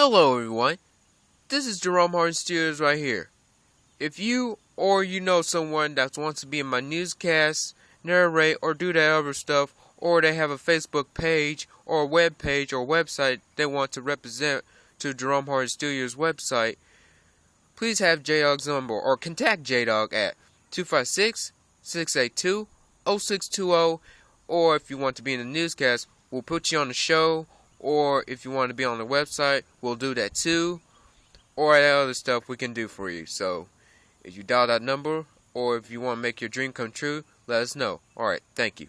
Hello, everyone. This is Jerome Harden Studios right here. If you or you know someone that wants to be in my newscast, narrate, or do that other stuff, or they have a Facebook page or a web page or website they want to represent to Jerome Harden Studios website, please have J-Dog's number or contact J-Dog at 256 682 0620 or if you want to be in the newscast, we'll put you on the show or if you want to be on the website, we'll do that too. Or that other stuff we can do for you. So, if you dial that number, or if you want to make your dream come true, let us know. Alright, thank you.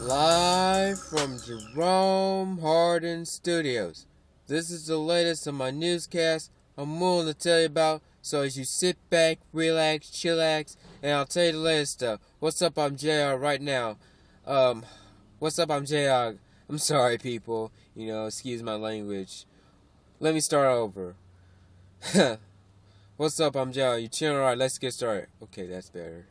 Live from Jerome Harden Studios. This is the latest of my newscast I'm willing to tell you about. So as you sit back, relax, chillax, and I'll tell you the latest stuff. What's up? I'm JR right now. Um, what's up? I'm JR. I'm sorry, people. You know, excuse my language. Let me start over. what's up? I'm JR. You chilling? Alright, let's get started. Okay, that's better.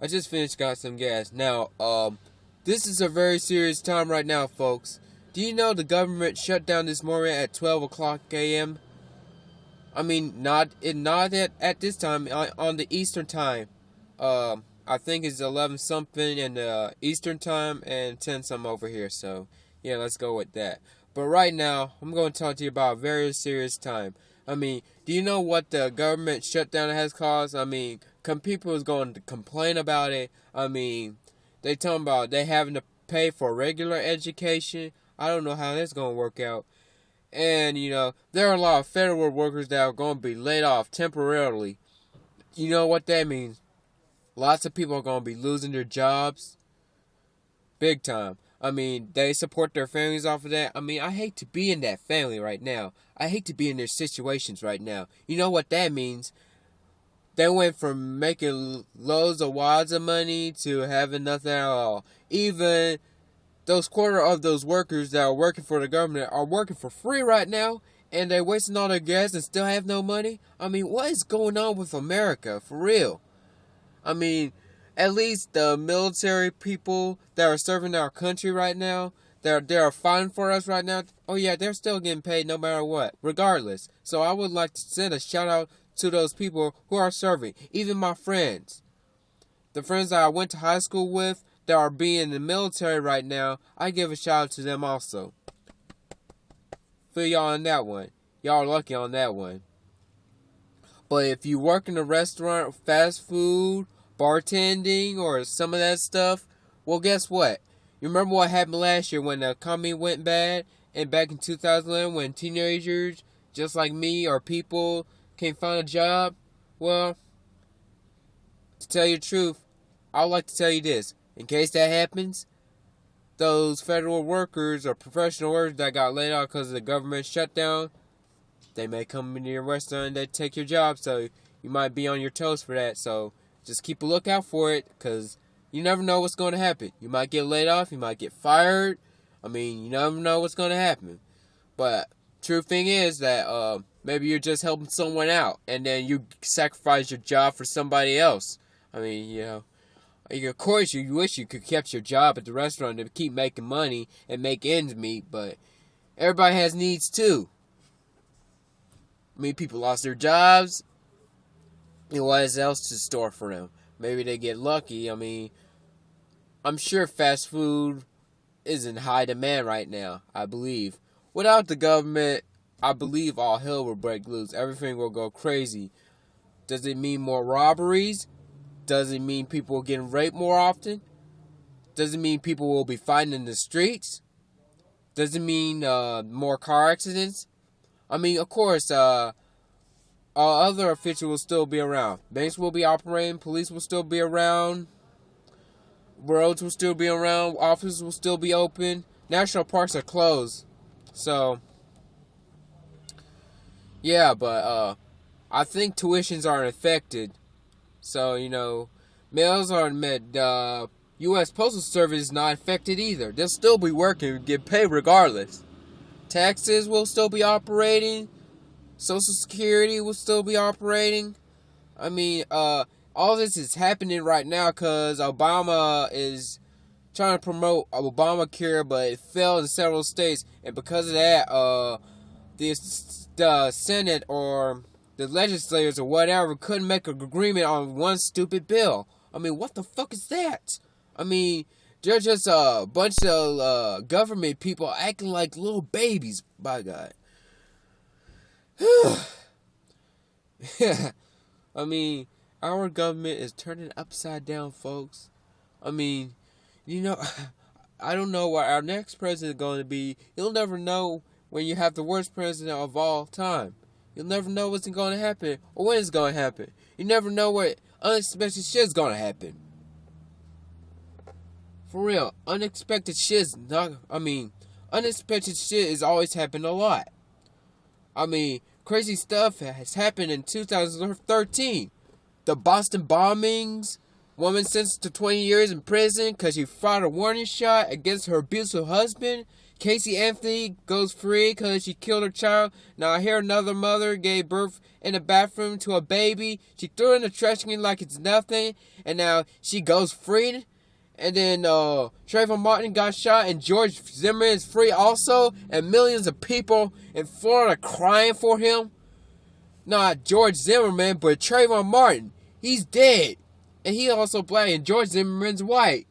I just finished, got some gas. Now, um, this is a very serious time right now, folks. Do you know the government shut down this morning at 12 o'clock a.m.? I mean, not it not at, at this time on, the Eastern time. Um, I think it's 11 something in the Eastern time and 10 some over here. So yeah, let's go with that. But right now, I'm going to talk to you about a very serious time. I mean, do you know what the government shutdown has caused? I mean, people is going to complain about it. I mean, they talking about they having to pay for regular education. I don't know how that's going to work out. And, you know, there are a lot of federal workers that are going to be laid off temporarily. You know what that means? Lots of people are going to be losing their jobs. Big time. I mean, they support their families off of that. I mean, I hate to be in that family right now. I hate to be in their situations right now. You know what that means? They went from making loads of wads of money to having nothing at all. Even those quarter of those workers that are working for the government are working for free right now and they're wasting all their gas and still have no money? I mean, what is going on with America for real? I mean, at least the military people that are serving our country right now, they're they're fighting for us right now. Oh yeah, they're still getting paid no matter what, regardless. So I would like to send a shout out to those people who are serving, even my friends. The friends that I went to high school with, that are being in the military right now, I give a shout out to them also. Feel y'all on that one. Y'all are lucky on that one. But if you work in a restaurant, fast food, bartending, or some of that stuff, well, guess what? You remember what happened last year when the economy went bad? And back in 2011 when teenagers, just like me, or people, can't find a job? Well, to tell you the truth, I'd like to tell you this. In case that happens, those federal workers or professional workers that got laid off because of the government shutdown, they may come into your restaurant and they take your job. So you might be on your toes for that. So just keep a lookout for it because you never know what's going to happen. You might get laid off, you might get fired. I mean, you never know what's going to happen. But true thing is that uh, maybe you're just helping someone out and then you sacrifice your job for somebody else. I mean, you know. Of course, you wish you could kept your job at the restaurant to keep making money and make ends meet, but everybody has needs too. I mean, people lost their jobs. And what is else to store for them? Maybe they get lucky. I mean, I'm sure fast food is in high demand right now, I believe. Without the government, I believe all hell will break loose. Everything will go crazy. Does it mean more robberies? Does it mean people getting raped more often? Does it mean people will be fighting in the streets? Does it mean uh, more car accidents? I mean, of course, uh, all other officials will still be around. Banks will be operating. Police will still be around. Roads will still be around. Offices will still be open. National parks are closed. So, yeah, but uh, I think tuitions aren't affected so, you know, mails are met. Uh, U.S. Postal Service is not affected either. They'll still be working, get paid regardless. Taxes will still be operating. Social Security will still be operating. I mean, uh, all this is happening right now because Obama is trying to promote Obamacare, but it failed in several states, and because of that, uh, the, the Senate or the legislators or whatever couldn't make an agreement on one stupid bill. I mean, what the fuck is that? I mean, they're just a bunch of uh, government people acting like little babies, by God. I mean, our government is turning upside down, folks. I mean, you know, I don't know what our next president is going to be. You'll never know when you have the worst president of all time. You'll never know what's going to happen or when it's going to happen. You never know what unexpected shit's going to happen. For real, unexpected shit's not. I mean, unexpected shit is always happened a lot. I mean, crazy stuff has happened in 2013. The Boston bombings, woman sentenced to 20 years in prison because she fired a warning shot against her abusive husband. Casey Anthony goes free because she killed her child. Now I hear another mother gave birth in the bathroom to a baby. She threw in the trash can like it's nothing, and now she goes free. And then uh, Trayvon Martin got shot, and George Zimmerman is free also, and millions of people in Florida crying for him. Not George Zimmerman, but Trayvon Martin. He's dead, and he also black, and George Zimmerman's white.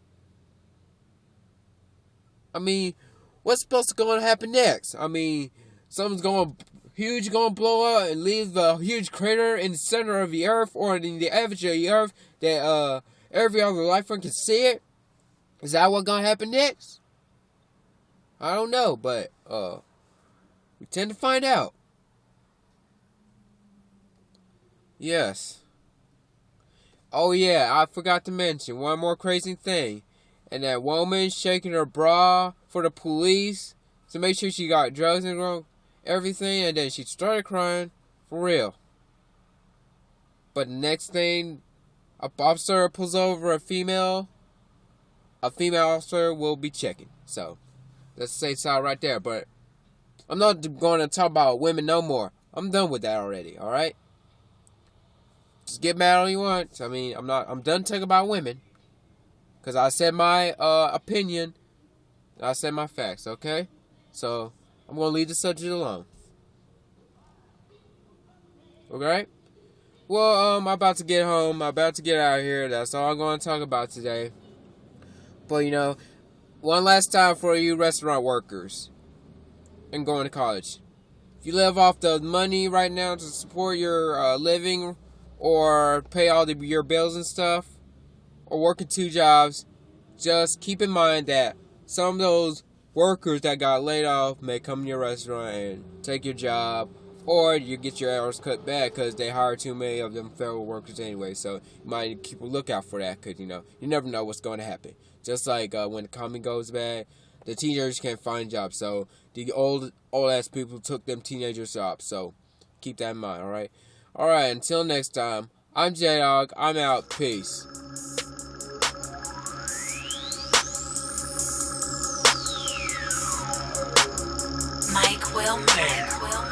I mean, what's supposed to going to happen next? I mean, something's going huge going to blow up and leave a huge crater in the center of the earth or in the edge of the earth that uh every other life form can see it. Is that what's going to happen next? I don't know, but uh we tend to find out. Yes. Oh yeah, I forgot to mention one more crazy thing. And that woman shaking her bra for the police to make sure she got drugs and everything, and then she started crying for real. But next thing, a officer pulls over a female. A female officer will be checking. So, let's say so right there. But I'm not going to talk about women no more. I'm done with that already. All right. Just get mad all you want. I mean, I'm not. I'm done talking about women. Cause I said my uh, opinion I said my facts, okay? So I'm gonna leave the subject alone. Okay? Well, um, I'm about to get home. I'm about to get out of here. That's all I'm gonna talk about today. But you know, one last time for you restaurant workers and going to college. If you live off the money right now to support your uh, living or pay all the, your bills and stuff, or working two jobs, just keep in mind that some of those workers that got laid off may come to your restaurant and take your job, or you get your hours cut back because they hire too many of them federal workers anyway. So you might keep a lookout for that because you know you never know what's going to happen. Just like uh, when the economy goes bad, the teenagers can't find jobs, so the old old ass people took them teenagers' jobs. So keep that in mind. All right, all right. Until next time, I'm J Dog. I'm out. Peace. Mike Wilmer.